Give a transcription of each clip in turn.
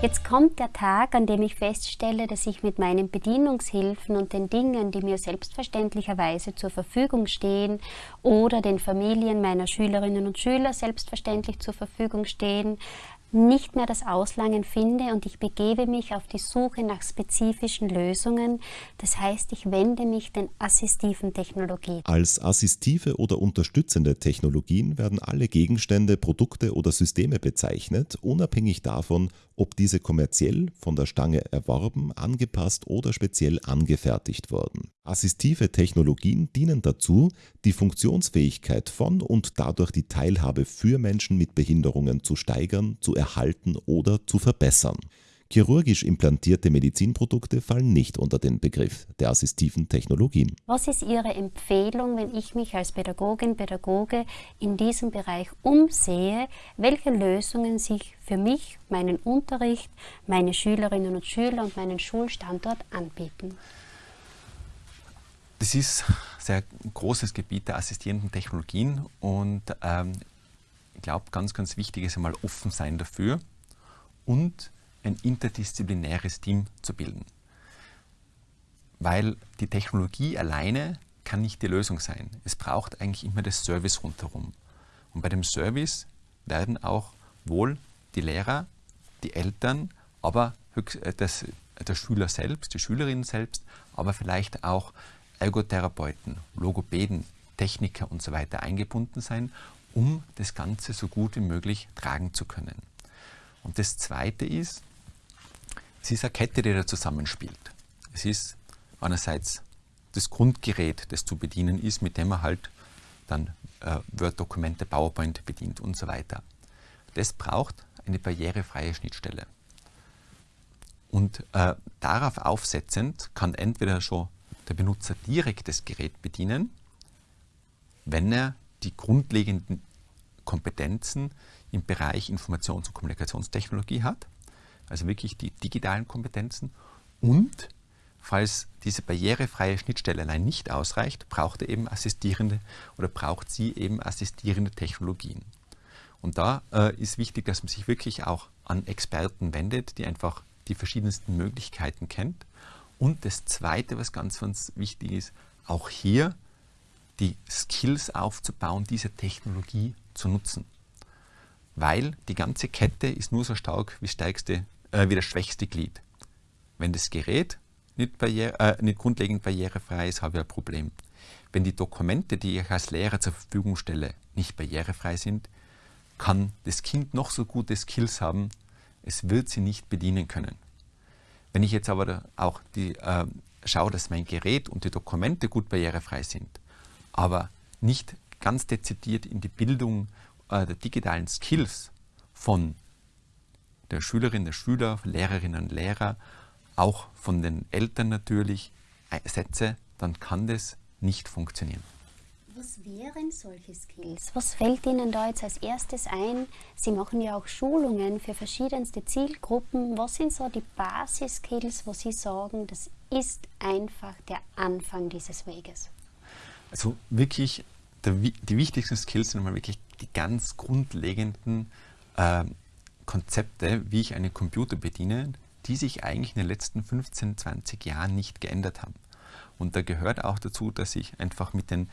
Jetzt kommt der Tag, an dem ich feststelle, dass ich mit meinen Bedienungshilfen und den Dingen, die mir selbstverständlicherweise zur Verfügung stehen oder den Familien meiner Schülerinnen und Schüler selbstverständlich zur Verfügung stehen, nicht mehr das Auslangen finde und ich begebe mich auf die Suche nach spezifischen Lösungen. Das heißt, ich wende mich den assistiven Technologien. Als assistive oder unterstützende Technologien werden alle Gegenstände, Produkte oder Systeme bezeichnet, unabhängig davon, ob diese kommerziell von der Stange erworben, angepasst oder speziell angefertigt wurden. Assistive Technologien dienen dazu, die Funktionsfähigkeit von und dadurch die Teilhabe für Menschen mit Behinderungen zu steigern, zu erhalten oder zu verbessern. Chirurgisch implantierte Medizinprodukte fallen nicht unter den Begriff der assistiven Technologien. Was ist Ihre Empfehlung, wenn ich mich als Pädagogin, Pädagoge in diesem Bereich umsehe, welche Lösungen sich für mich, meinen Unterricht, meine Schülerinnen und Schüler und meinen Schulstandort anbieten? Das ist ein sehr großes Gebiet der assistierenden Technologien und ähm, ich glaube, ganz, ganz wichtig ist einmal offen sein dafür und ein interdisziplinäres Team zu bilden. Weil die Technologie alleine kann nicht die Lösung sein. Es braucht eigentlich immer das Service rundherum. Und bei dem Service werden auch wohl die Lehrer, die Eltern, aber äh, das, der Schüler selbst, die Schülerinnen selbst, aber vielleicht auch Ergotherapeuten, Logopäden, Techniker und so weiter eingebunden sein, um das Ganze so gut wie möglich tragen zu können. Und das Zweite ist, es ist eine Kette, die da zusammenspielt. Es ist einerseits das Grundgerät, das zu bedienen ist, mit dem man halt dann äh, Word-Dokumente, PowerPoint bedient und so weiter. Das braucht eine barrierefreie Schnittstelle. Und äh, darauf aufsetzend kann entweder schon der Benutzer direkt das Gerät bedienen, wenn er die grundlegenden Kompetenzen im Bereich Informations- und Kommunikationstechnologie hat, also wirklich die digitalen Kompetenzen. Und falls diese barrierefreie Schnittstelle allein nicht ausreicht, braucht er eben assistierende oder braucht sie eben assistierende Technologien. Und da äh, ist wichtig, dass man sich wirklich auch an Experten wendet, die einfach die verschiedensten Möglichkeiten kennt. Und das Zweite, was ganz, ganz wichtig ist, auch hier die Skills aufzubauen, diese Technologie zu nutzen. Weil die ganze Kette ist nur so stark wie, stärkste, äh, wie das schwächste Glied. Wenn das Gerät nicht, barriere, äh, nicht grundlegend barrierefrei ist, habe ich ein Problem. Wenn die Dokumente, die ich als Lehrer zur Verfügung stelle, nicht barrierefrei sind, kann das Kind noch so gute Skills haben, es wird sie nicht bedienen können. Wenn ich jetzt aber auch die, äh, schaue, dass mein Gerät und die Dokumente gut barrierefrei sind, aber nicht ganz dezidiert in die Bildung äh, der digitalen Skills von der Schülerin, der Schüler, Lehrerinnen und Lehrer, auch von den Eltern natürlich, äh, setze, dann kann das nicht funktionieren. Was wären solche Skills? Was fällt Ihnen da jetzt als erstes ein? Sie machen ja auch Schulungen für verschiedenste Zielgruppen. Was sind so die Basis-Skills, wo Sie sagen, das ist einfach der Anfang dieses Weges? Also wirklich, der, die wichtigsten Skills sind mal wirklich die ganz grundlegenden äh, Konzepte, wie ich einen Computer bediene, die sich eigentlich in den letzten 15, 20 Jahren nicht geändert haben. Und da gehört auch dazu, dass ich einfach mit den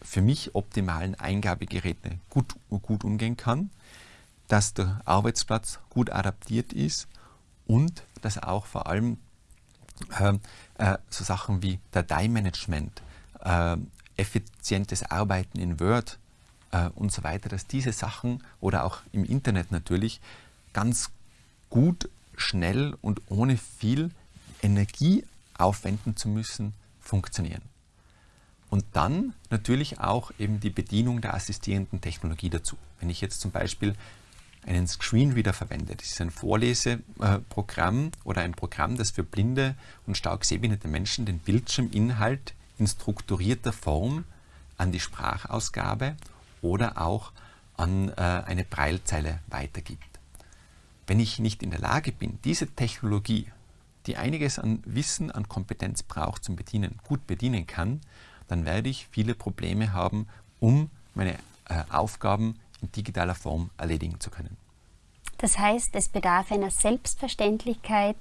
für mich optimalen Eingabegeräten gut, gut umgehen kann, dass der Arbeitsplatz gut adaptiert ist und dass auch vor allem äh, äh, so Sachen wie Dateimanagement, äh, effizientes Arbeiten in Word äh, und so weiter, dass diese Sachen oder auch im Internet natürlich ganz gut, schnell und ohne viel Energie aufwenden zu müssen, funktionieren. Und dann natürlich auch eben die Bedienung der assistierenden Technologie dazu. Wenn ich jetzt zum Beispiel einen Screenreader verwende, das ist ein Vorleseprogramm oder ein Programm, das für blinde und stark sehbehinderte Menschen den Bildschirminhalt in strukturierter Form an die Sprachausgabe oder auch an äh, eine Breilzeile weitergibt. Wenn ich nicht in der Lage bin, diese Technologie, die einiges an Wissen, an Kompetenz braucht zum Bedienen, gut bedienen kann, dann werde ich viele Probleme haben, um meine äh, Aufgaben in digitaler Form erledigen zu können. Das heißt, es bedarf einer Selbstverständlichkeit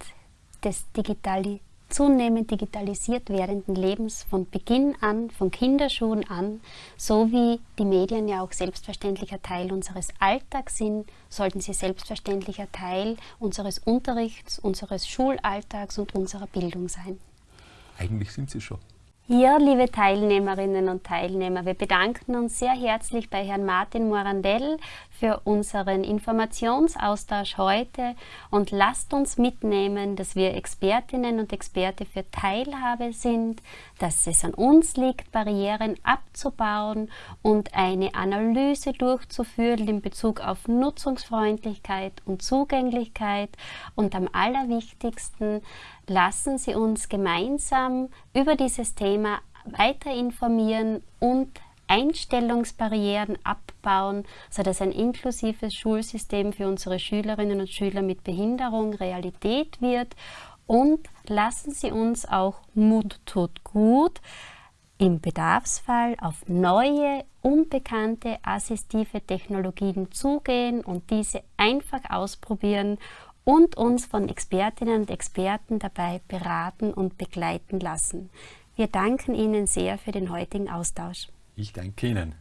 des Digitali zunehmend digitalisiert werdenden Lebens von Beginn an, von Kinderschuhen an, so wie die Medien ja auch selbstverständlicher Teil unseres Alltags sind, sollten sie selbstverständlicher Teil unseres Unterrichts, unseres Schulalltags und unserer Bildung sein. Eigentlich sind sie schon. Ja, liebe Teilnehmerinnen und Teilnehmer, wir bedanken uns sehr herzlich bei Herrn Martin Morandell für unseren Informationsaustausch heute. Und lasst uns mitnehmen, dass wir Expertinnen und Experte für Teilhabe sind, dass es an uns liegt, Barrieren abzubauen und eine Analyse durchzuführen in Bezug auf Nutzungsfreundlichkeit und Zugänglichkeit. Und am allerwichtigsten, lassen Sie uns gemeinsam über dieses Thema weiter informieren und Einstellungsbarrieren abbauen, sodass ein inklusives Schulsystem für unsere Schülerinnen und Schüler mit Behinderung Realität wird. Und lassen Sie uns auch Mut tut gut im Bedarfsfall auf neue, unbekannte assistive Technologien zugehen und diese einfach ausprobieren und uns von Expertinnen und Experten dabei beraten und begleiten lassen. Wir danken Ihnen sehr für den heutigen Austausch. Ich danke Ihnen.